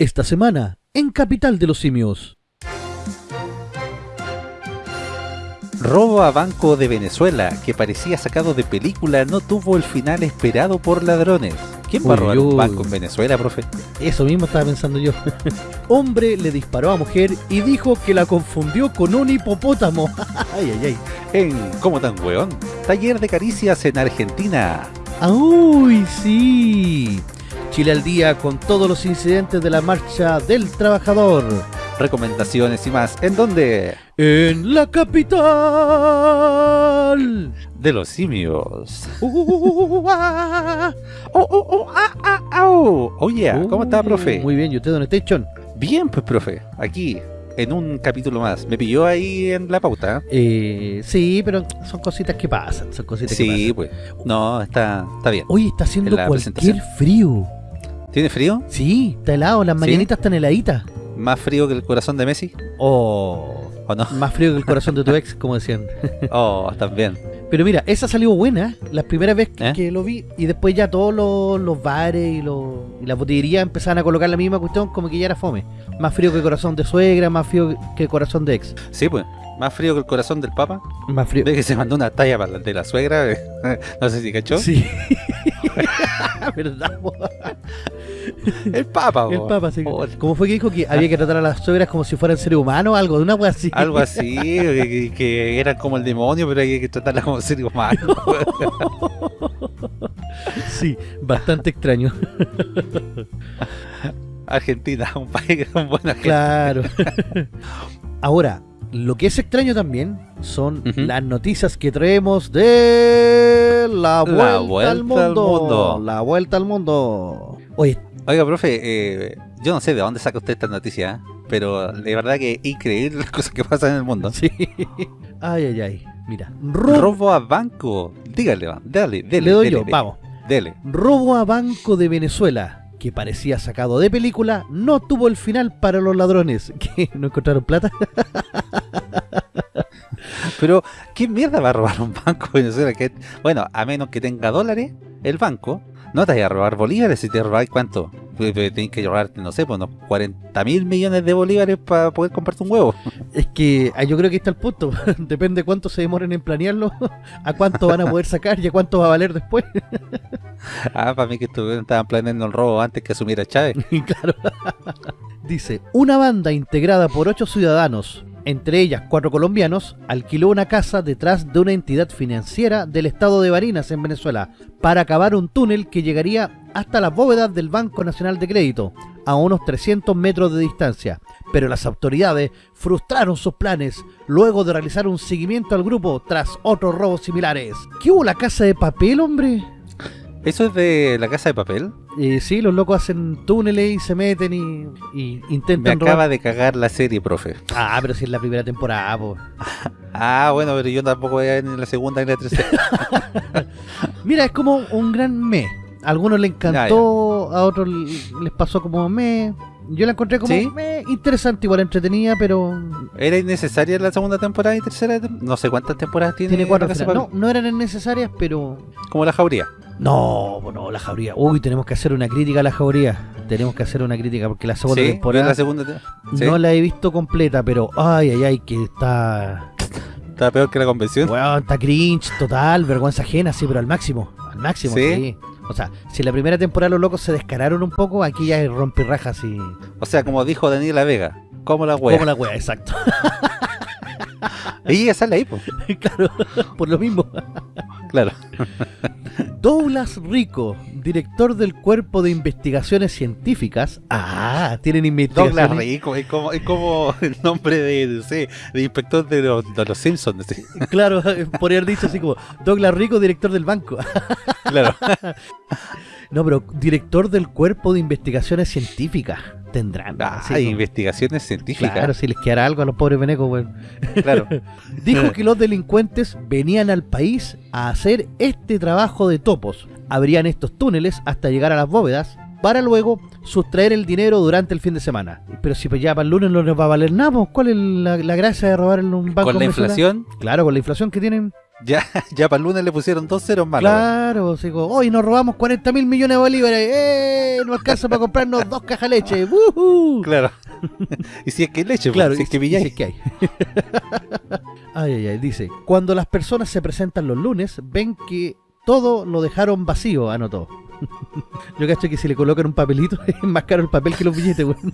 Esta semana, en Capital de los Simios. Robo a banco de Venezuela, que parecía sacado de película, no tuvo el final esperado por ladrones. ¿Quién va a robar un banco en Venezuela, profe? Eso mismo estaba pensando yo. Hombre le disparó a mujer y dijo que la confundió con un hipopótamo. ay, ay, ay. En ¿Cómo tan weón? Taller de caricias en Argentina. Ah, ¡Uy, sí! Chile al día con todos los incidentes de la marcha del trabajador. Recomendaciones y más. ¿En dónde? En la capital. De los simios. Yeah. ¿Cómo está, profe? Muy bien, ¿y usted dónde está, Chon? Bien, pues, profe. Aquí, en un capítulo más. Me pilló ahí en la pauta. Eh, sí, pero son cositas que pasan, son cositas que Sí, pasan. pues. No, está, está bien. Hoy está haciendo cualquier frío. ¿Tiene frío? Sí, está helado, las ¿Sí? mañanitas están heladitas. ¿Más frío que el corazón de Messi? Oh, ¿O no? más frío que el corazón de tu ex, como decían. Oh, también. Pero mira, esa salió buena, la primera vez que, ¿Eh? que lo vi, y después ya todos los, los bares y, los, y las botillerías empezaban a colocar la misma cuestión, como que ya era fome. Más frío que corazón de suegra, más frío que corazón de ex. Sí, pues. Más frío que el corazón del papa. Más frío. Ve que se mandó una talla para la de la suegra. no sé si cachó. Sí. ¿Verdad? El papa, El po. Papa, sí. ¿Cómo fue que dijo que había que tratar a las suegras como si fueran seres humanos o algo? De una wea así. Algo así, que, que eran como el demonio, pero hay que tratarla como ser humano. Sí, bastante extraño. Argentina, un país con buena gente. Claro. Ahora, lo que es extraño también son las noticias que traemos de la vuelta, vuelta al, al mundo. mundo. La vuelta al mundo. Oye, Oiga, profe, eh, yo no sé de dónde saca usted esta noticia, ¿eh? pero de verdad que es increíble las cosas que pasan en el mundo. sí. Ay, ay, ay. Mira, robo, Robo a banco. Dígale, dale, dele. le doy dele, yo, dele, vamos. Dele. Robo a Banco de Venezuela, que parecía sacado de película, no tuvo el final para los ladrones. ¿Qué? ¿No encontraron plata? Pero, ¿qué mierda va a robar un banco en Venezuela? Que, bueno, a menos que tenga dólares, el banco, no te vaya a robar bolívares si te robáis cuánto. Tienes que robarte, no sé, pues unos 40 mil millones de bolívares para poder comprarte un huevo. Es que ah, yo creo que está el punto. Depende cuánto se demoren en planearlo, a cuánto van a poder sacar y a cuánto va a valer después. Ah, para mí que estuvieron- estaban planeando el robo antes que asumiera Chávez. claro. Dice, una banda integrada por ocho ciudadanos, entre ellas cuatro colombianos, alquiló una casa detrás de una entidad financiera del estado de Barinas, en Venezuela, para cavar un túnel que llegaría hasta las bóvedas del Banco Nacional de Crédito, a unos 300 metros de distancia. Pero las autoridades frustraron sus planes luego de realizar un seguimiento al grupo tras otros robos similares. ¿Qué hubo la casa de papel, hombre? ¿Eso es de la casa de papel? Eh, sí, los locos hacen túneles y se meten y, y Me intentan robar. acaba de cagar la serie, profe. Ah, pero si es la primera temporada, po. Ah, bueno, pero yo tampoco voy a ni la segunda ni la tercera. Mira, es como un gran me. A algunos les encantó, a otros les pasó como me. Yo la encontré como ¿Sí? me, interesante, igual entretenida, pero ¿Era innecesaria la segunda temporada y tercera? No sé cuántas temporadas tiene, tiene cuatro papel. No, no eran necesarias, pero... Como la jauría. No, no, la jauría. Uy, tenemos que hacer una crítica a la jauría. Tenemos que hacer una crítica porque la segunda Sí, temporada la segunda te- sí. no la he visto completa, pero ay, ay, ay, que está... Está peor que la convención. Weón, está cringe, total, vergüenza ajena, sí, pero al máximo. Al máximo, ¿Sí? O sea, si en la primera temporada los locos se descararon un poco, aquí ya hay rompirrajas y. O sea, como dijo Daniela Vega, como la wea. Como la wea, exacto. Y ella sale ahí, pues. claro, por lo mismo. Claro. Douglas Rico, director del Cuerpo de Investigaciones Científicas. Ah, tienen investigaciones. Douglas Rico, es como, es como el nombre de, no sé, de inspector de los, de los Simpsons. sí. Claro, podría haber dicho así como Douglas Rico, director del banco. Claro. no, pero director del Cuerpo de Investigaciones Científicas. Tendrán. Ah, así investigaciones científicas. Claro, si les quedará algo a los pobres venecos, weón. Claro. Dijo que los delincuentes venían al país a hacer este trabajo de topos. Abrían estos túneles hasta llegar a las bóvedas para luego sustraer el dinero durante el fin de semana. Pero si pues ya para el lunes no les va a valer nada, pues, ¿cuál es la, la gracia de robar en un banco Con la inflación, Claro, con la inflación que tienen. Ya, ya para el lunes le pusieron dos ceros más. Claro, digo, hoy nos robamos 40 mil millones de bolívares. ¡Eh! No alcanza para comprarnos dos cajas de leche. ¡Woohoo! Claro. y si es que hay leche, Claro, pues, si es que y- y pilláis. si es que hay. ay, ay, ay. Dice, cuando las personas se presentan los lunes, ven que todo lo dejaron vacío, anotó. Yo cacho que si le colocan un papelito es más caro el papel que los billetes, weón.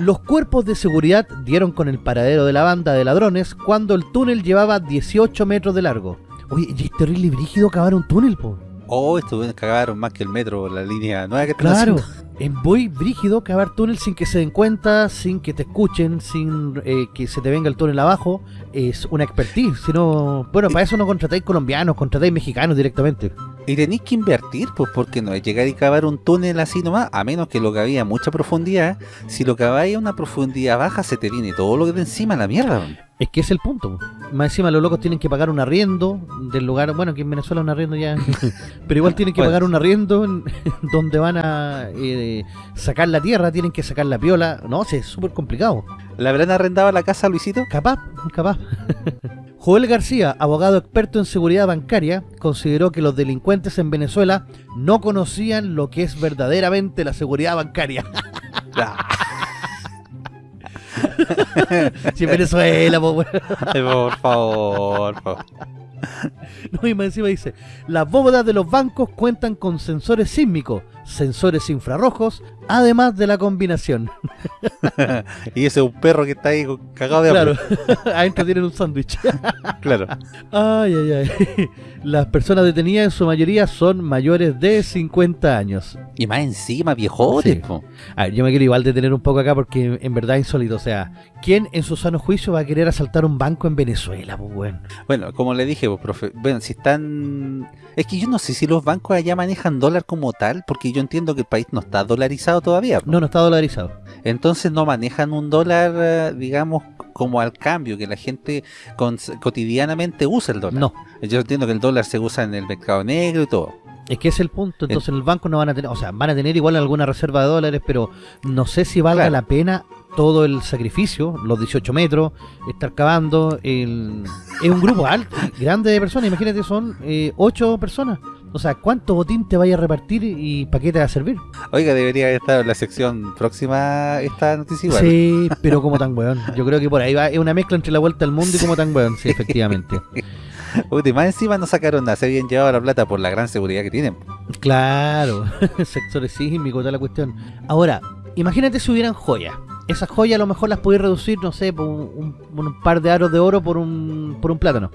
Los cuerpos de seguridad dieron con el paradero de la banda de ladrones cuando el túnel llevaba 18 metros de largo. Oye, y es terrible brígido cavar un túnel, po. Oh, estos cagaron más que el metro, la línea nueva que Claro, es muy brígido cavar túnel sin que se den cuenta, sin que te escuchen, sin eh, que se te venga el túnel abajo. Es una expertise. Si no, bueno, para eso no contratáis colombianos, contratáis mexicanos directamente. Y tenéis que invertir, pues porque no es llegar y cavar un túnel así nomás, a menos que lo caváis a mucha profundidad. Si lo caváis a una profundidad baja, se te viene todo lo que de encima la mierda. Es que es el punto. Más encima los locos tienen que pagar un arriendo del lugar, bueno, que en Venezuela un arriendo ya, pero igual tienen que Bueno. pagar un arriendo en- donde van a eh, sacar la tierra, tienen que sacar la piola. No, sí, es súper complicado. ¿Le habrán arrendado la casa a Luisito? Capaz, capaz. Joel García, abogado experto en seguridad bancaria, consideró que los delincuentes en Venezuela no conocían lo que es verdaderamente la seguridad bancaria. si en Venezuela, po, por favor, por favor. No, y más encima dice, las bóvedas de los bancos cuentan con sensores sísmicos, sensores infrarrojos, además de la combinación. y ese es un perro que está ahí cagado de Claro, hambre. adentro tienen un sándwich. Claro. Ay, ay, ay. Las personas detenidas en su mayoría son mayores de 50 años. Y más encima, viejote. Sí. A ver, yo me quiero igual detener un poco acá porque en verdad es insólito. O sea, ¿quién en su sano juicio va a querer asaltar un banco en Venezuela, pues, weón? Bueno, como le dije, pues, profe, bueno, si están... Es que yo no sé si los bancos allá manejan dólar como tal, porque yo entiendo que el país no está dolarizado todavía. No, no está dolarizado. Entonces no manejan un dólar, eh, digamos, como al cambio, que la gente con- cotidianamente usa el dólar. No, Yo entiendo que el dólar se usa en el mercado negro y todo. es que es el punto. Entonces en el banco no van a tener, o sea, van a tener igual alguna reserva de dólares, pero no sé si valga Claro. la pena todo el sacrificio, los 18 metros, estar cavando. El... Es un grupo alto, grande de personas. Imagínate, son eh, 8 personas. O sea, ¿cuánto botín te vaya a repartir y para qué te va a servir? Oiga, debería estar en la sección próxima esta noticia igual. Sí, pero como tan weón. Yo creo que por ahí va, es una mezcla entre la vuelta al mundo y como tan weón, sí, efectivamente. Uy, más encima no sacaron nada, se habían llevado la plata por la gran seguridad que tienen. Claro, sectores sísmicos, toda la cuestión. Ahora, imagínate si hubieran joyas. Esas joyas a lo mejor las podéis reducir, no sé, por un, par de aros de oro por un, por un plátano.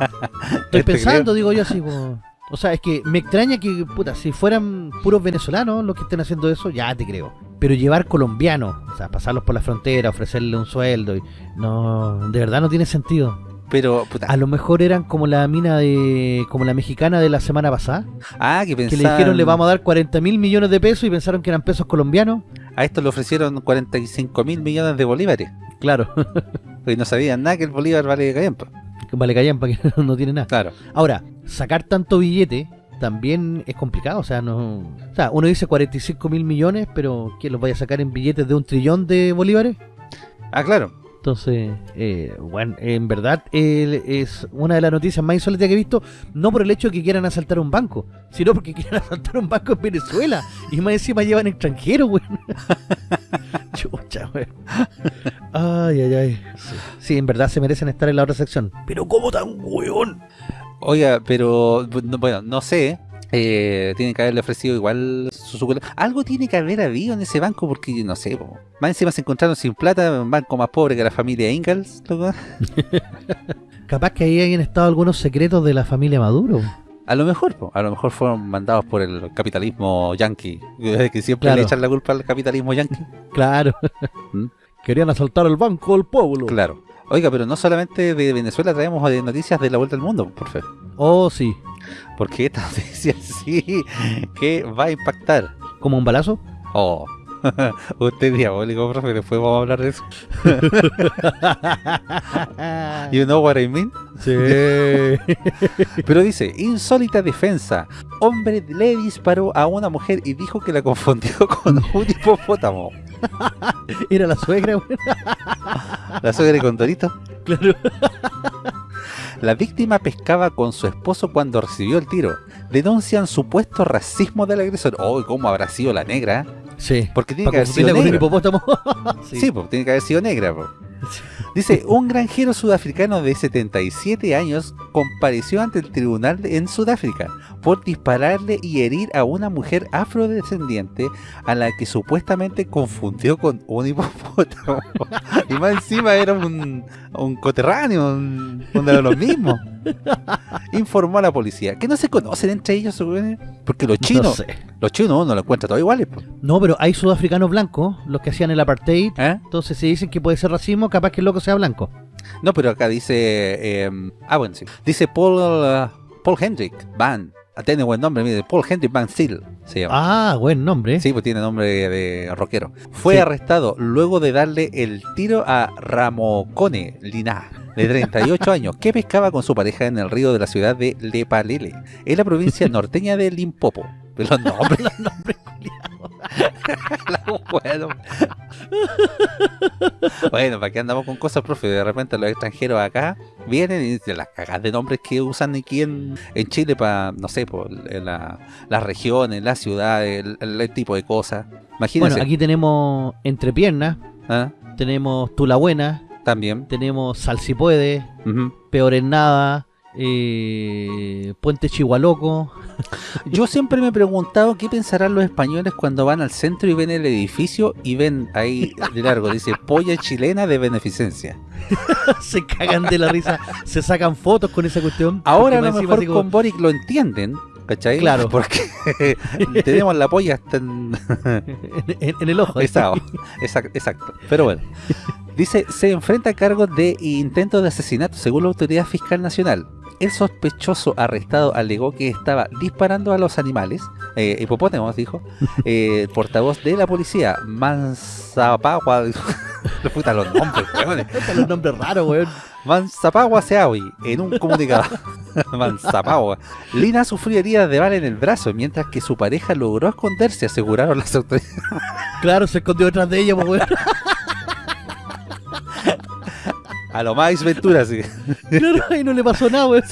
Estoy Te pensando, digo yo así, como... O sea, es que me extraña que, puta, si fueran puros venezolanos los que estén haciendo eso, ya te creo. Pero llevar colombianos, o sea, pasarlos por la frontera, ofrecerle un sueldo, y, no, de verdad no tiene sentido. Pero, puta, A lo mejor eran como la mina de, como la mexicana de la semana pasada, ah, que que pensaban... le dijeron le vamos a dar 40 mil millones de pesos y pensaron que eran pesos colombianos. A esto le ofrecieron 45 mil millones de bolívares. Claro, Y no sabían nada que el bolívar vale callampa. vale callan para que no tiene nada. Claro. Ahora, sacar tanto billete también es complicado, o sea, no, o sea, uno dice 45 mil millones, pero ¿quién los vaya a sacar en billetes de un trillón de bolívares? Ah, claro. Entonces, eh, bueno, en verdad eh, es una de las noticias más insólitas que he visto, no por el hecho de que quieran asaltar un banco, sino porque quieren asaltar un banco en Venezuela y más encima llevan extranjeros, weón. Chucha, weón. Ay, ay, ay. Sí. Sí, en verdad se merecen estar en la otra sección. Pero ¿cómo tan weón? Oiga, pero no- bueno, no sé. Eh, tienen que haberle ofrecido igual su suculenta. Algo tiene que haber habido en ese banco porque no sé. po. Más encima se encontraron sin plata, un banco más pobre que la familia Ingalls. loco. Capaz que ahí hayan estado algunos secretos de la familia Maduro. A lo mejor, po, a lo mejor fueron mandados por el capitalismo yankee, que siempre Claro. le echan la culpa al capitalismo yankee. Claro. ¿Mm? Querían asaltar el banco del pueblo. Claro. Oiga, pero no solamente de Venezuela traemos de noticias de la vuelta al mundo, por favor. Oh, sí. Porque esta noticia sí que va a impactar. ¿Como un balazo? Oh, usted es diabólico, profe, después vamos a hablar de eso. You know what I mean? Sí. Pero dice, insólita defensa. Hombre le disparó a una mujer y dijo que la confundió con un hipopótamo. Era la suegra. La suegra de Condorito. Claro. La víctima pescaba con su esposo cuando recibió el tiro. Denuncian supuesto racismo del agresor. Oh, ¿cómo habrá sido la negra? Sí. Porque tiene que haber sido confundirla con un negra. hipopótamo. Sí, pues tiene que haber sido negra. po. Dice, un granjero sudafricano de 77 años compareció ante el tribunal en Sudáfrica por dispararle y herir a una mujer afrodescendiente a la que supuestamente confundió con un hipopótamo. y más encima era un, un coterráneo, un, uno de los mismos. Informó a la policía, que no se conocen entre ellos, güey, porque los No chinos, sé. los chinos uno lo encuentra todos iguales. po. No, pero hay sudafricanos blancos, los que hacían el apartheid. ¿Eh? Entonces si dicen que puede ser racismo, capaz que el loco sea blanco. No, pero acá dice. eh, ah, bueno, sí. Dice Paul, uh, Paul Hendrick Van. Tiene buen nombre, mire. Paul Hendrick Van Steel se llama. Ah, buen nombre. Sí, pues tiene nombre de rockero. Fue Sí. arrestado luego de darle el tiro a Ramocone Lina, de 38 años, que pescaba con su pareja en el río de la ciudad de Lepalele, en la provincia norteña de Limpopo. Los nombres, Los nombres. la- bueno. bueno, ¿para qué andamos con cosas, profe? De repente los extranjeros acá vienen y dicen las cagas de nombres que usan aquí en, en Chile para, no sé, por la, las regiones, las ciudades, el, el tipo de cosas. Imagínense. Bueno, aquí tenemos Entrepiernas, ¿ah? tenemos Tula Buena, También. tenemos Sal si puede, Ujú. Peor en Nada, eh, Puente Chihualoco. Yo siempre me he preguntado qué pensarán los españoles cuando van al centro y ven el edificio y ven ahí de largo, dice polla chilena de beneficencia. se cagan de la risa, se sacan fotos con esa cuestión. Ahora a lo mejor como- con Boric lo entienden, ¿cachai? Claro. Porque tenemos la polla hasta en... en, en- en el ojo. Exacto, exacto, exacto. Pero bueno, dice, se enfrenta a cargos de intento de asesinato según la Autoridad Fiscal Nacional. El sospechoso arrestado alegó que estaba disparando a los animales, eh, hipopótamos dijo, eh, el portavoz de la policía, Manzapagua, puta los nombres. Están los nombres raros, weón. Manzapagua Seawi, en un comunicado. Manzapagua. Lina sufrió heridas de bala en el brazo, mientras que su pareja logró esconderse, aseguraron las autoridades. Claro, se escondió detrás de ella, pues, weón. A lo más Ventura, sí. Claro, y no le pasó nada, weón.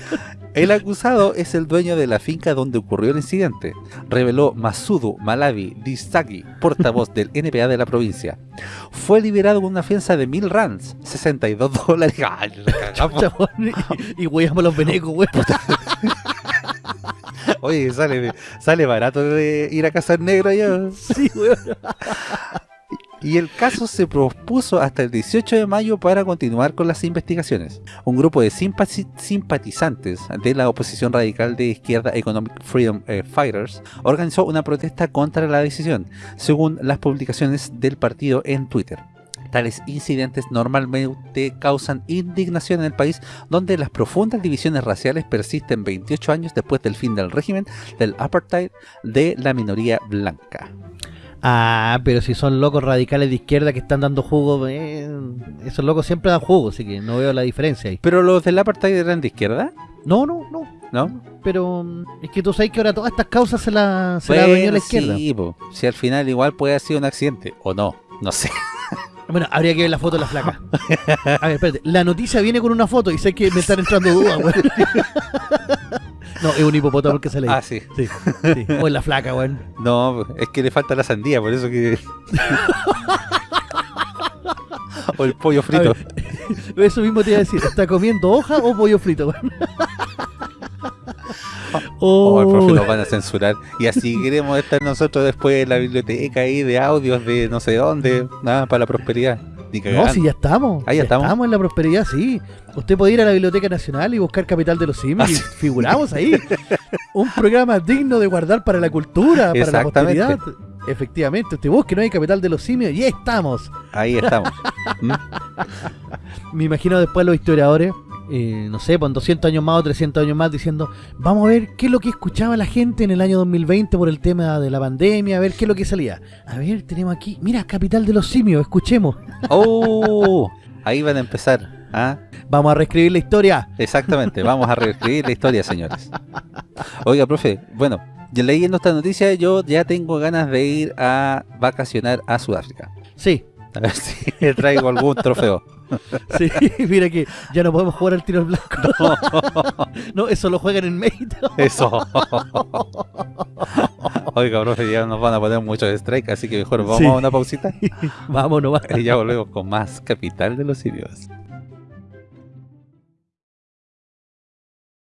El acusado es el dueño de la finca donde ocurrió el incidente, reveló Masudu Malavi Disagi, portavoz del NPA de la provincia. Fue liberado con una fianza de mil rands, 62 dólares. Ay, y, weyamos los venecos, weón. Oye, sale, sale barato de ir a cazar negro allá. Sí, weón. Y el caso se propuso hasta el 18 de mayo para continuar con las investigaciones. Un grupo de simpati- simpatizantes de la oposición radical de izquierda Economic Freedom eh, Fighters organizó una protesta contra la decisión, según las publicaciones del partido en Twitter. Tales incidentes normalmente causan indignación en el país donde las profundas divisiones raciales persisten 28 años después del fin del régimen del apartheid de la minoría blanca. Ah, pero si son locos radicales de izquierda que están dando jugo, eh, esos locos siempre dan jugo, así que no veo la diferencia ahí. ¿Pero los del apartheid eran de izquierda? No, no, no. ¿No? Pero mm, es que tú sabes que ahora todas estas causas se las se adueñó la Bueno, izquierda. sí, po. si al final igual puede haber sido un accidente, o no, no sé. Bueno, habría que ver la foto de la flaca. A ver, espérate. La noticia viene con una foto y sé que me están entrando dudas. No, es un hipopótamo el que sale ahí. Ah, sí. Sí, sí. O es la flaca, weón. No, es que le falta la sandía, por eso que... o el pollo frito. Ver, Eso mismo te iba a decir. ¿Está comiendo hoja o pollo frito, weón? O el profe Oh, nos van a censurar. Y así queremos estar nosotros después en la biblioteca ahí de audios de no sé dónde. Nada, para la prosperidad. Ni no, si ya estamos. Ah, ya Si estamos. en la prosperidad, sí. Usted puede ir a la Biblioteca Nacional y buscar Capital de los Simios y figuramos ahí. Un programa digno de guardar para la cultura, para la posteridad. Efectivamente, usted busque, no hay Capital de los Simios y ahí estamos. Ahí estamos. ¿Mm? Me imagino después los historiadores, eh, no sé, pues en 200 años más o 300 años más, diciendo, vamos a ver qué es lo que escuchaba la gente en el año 2020 por el tema de la pandemia, a ver qué es lo que salía. A ver, tenemos aquí, mira, Capital de los Simios, escuchemos. ¡Oh! Ahí van a empezar. ¿ah? Vamos a reescribir la historia. Exactamente, vamos a reescribir la historia, señores. Oiga, profe, bueno, leyendo esta noticia, yo ya tengo ganas de ir a vacacionar a Sudáfrica. Sí, A ver si traigo algún trofeo. Sí, mira que ya no podemos jugar al tiro al blanco. No, eso lo juegan en mérito. Eso. Oiga, profe, ya nos van a poner muchos strike, así que mejor vamos Sí. a una pausita Vámonos, y ya volvemos con más Capital de los Simios.